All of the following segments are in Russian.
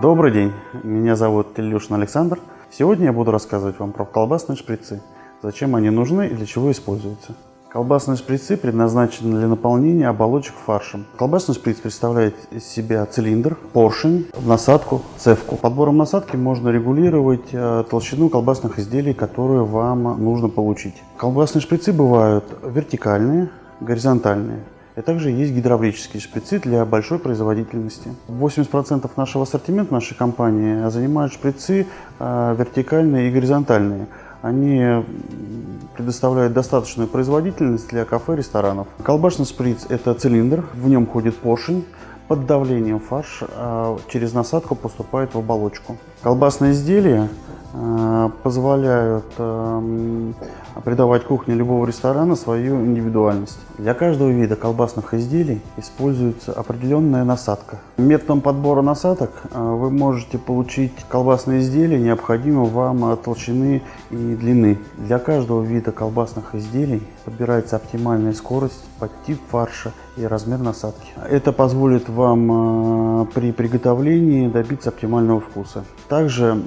Добрый день, меня зовут Ильюшин Александр. Сегодня я буду рассказывать вам про колбасные шприцы, зачем они нужны и для чего используются. Колбасные шприцы предназначены для наполнения оболочек фаршем. Колбасный шприц представляет из себя цилиндр, поршень, насадку, цевку. Подбором насадки можно регулировать э, толщину колбасных изделий, которые вам нужно получить. Колбасные шприцы бывают вертикальные, горизонтальные. И также есть гидравлические шприцы для большой производительности. 80% нашего ассортимента нашей компании занимают шприцы э, вертикальные и горизонтальные. Они предоставляют достаточную производительность для кафе, ресторанов. Колбасный шприц – это цилиндр, в нем ходит поршень. Под давлением фарш э, через насадку поступает в оболочку. Колбасные изделия э, позволяют придавать кухне любого ресторана свою индивидуальность. Для каждого вида колбасных изделий используется определенная насадка. Методом подбора насадок э, вы можете получить колбасные изделия необходимой вам толщины и длины. Для каждого вида колбасных изделий подбирается оптимальная скорость под тип фарша и размер насадки. Это позволит вам э, при приготовлении добиться оптимального вкуса. Также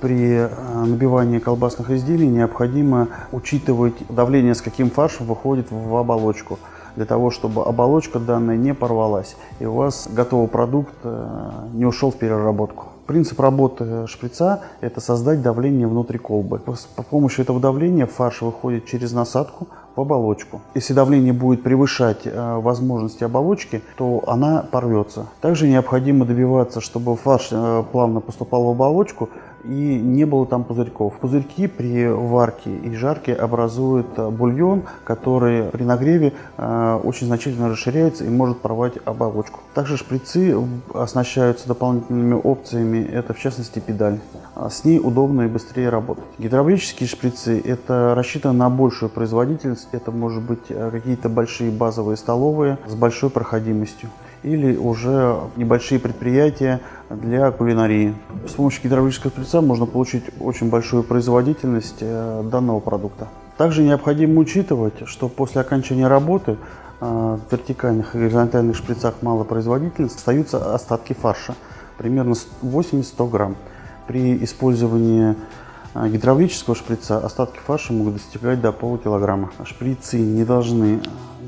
при э, набивании колбасных изделий необходимо учитывать давление, с каким фарш выходит в оболочку, для того, чтобы оболочка данная не порвалась, и у вас готовый продукт э, не ушел в переработку. Принцип работы шприца – это создать давление внутри колбы. По помощью этого давления фарш выходит через насадку в оболочку. Если давление будет превышать э, возможности оболочки, то она порвется. Также необходимо добиваться, чтобы фарш плавно поступал в оболочку, и не было там пузырьков. Пузырьки при варке и жарке образуют э, бульон, который при нагреве э, очень значительно расширяется и может порвать оболочку. Также шприцы оснащаются дополнительными опциями, это в частности педаль. А с ней удобно и быстрее работать. Гидравлические шприцы это рассчитано на большую производительность, это может быть э, какие-то большие базовые столовые с большой проходимостью или уже небольшие предприятия для кулинарии. С помощью гидравлического шприца можно получить очень большую производительность э, данного продукта. Также необходимо учитывать, что после окончания работы э, в вертикальных и горизонтальных шприцах малопроизводительности остаются остатки фарша, примерно 80-100 грамм. При использовании э, гидравлического шприца остатки фарша могут достигать до полукилограмма. Шприцы не должны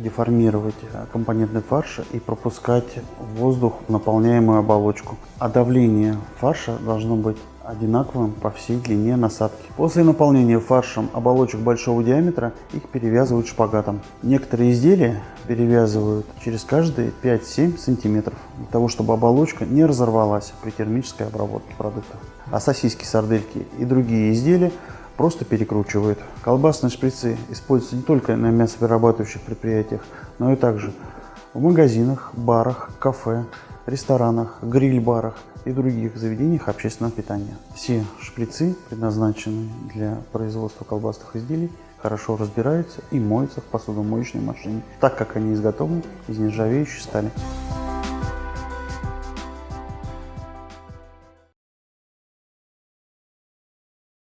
деформировать компонентный фарш и пропускать воздух в наполняемую оболочку. А давление фарша должно быть одинаковым по всей длине насадки. После наполнения фаршем оболочек большого диаметра их перевязывают шпагатом. Некоторые изделия перевязывают через каждые 5-7 сантиметров, для того чтобы оболочка не разорвалась при термической обработке продукта. А сосиски, сардельки и другие изделия просто перекручивают. Колбасные шприцы используются не только на мясоперерабатывающих предприятиях, но и также в магазинах, барах, кафе, ресторанах, гриль-барах и других заведениях общественного питания. Все шприцы, предназначенные для производства колбасных изделий, хорошо разбираются и моются в посудомоечной машине, так как они изготовлены из нержавеющей стали.